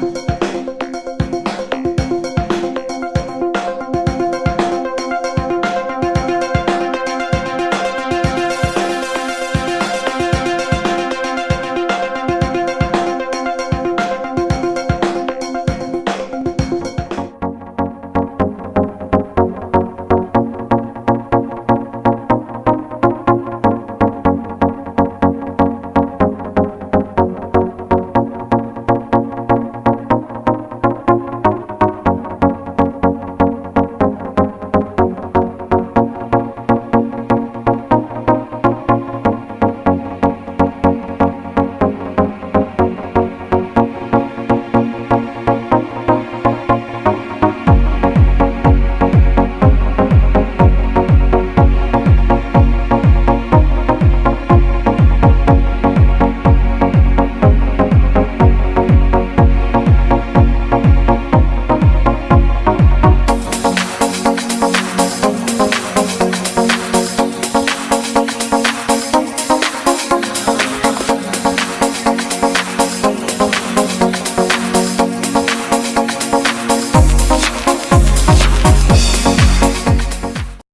Bye.